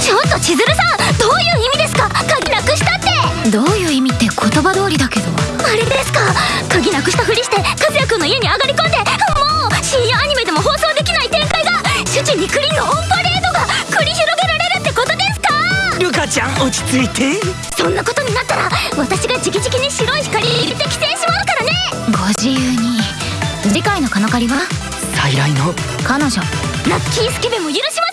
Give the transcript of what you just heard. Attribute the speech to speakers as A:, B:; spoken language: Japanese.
A: ちょっと千鶴さんどういう意味ですか？鍵なくしたって。
B: どういう意味って言葉通りだけど。
A: あれですか？鍵なくしたふりして和也くんの家に上がり込んでもう深夜アニメでも放送できない展開が。主人にクリーンのオンパレードが繰り広げられるってことですか？
C: ルカちゃん落ち着いて。
A: そんなことになったら私が直々に白い光入れて規制しまうからね。
B: ご自由に。次回のカノカリは？
C: 再来の。
B: 彼女。
A: ラッキースケベも許します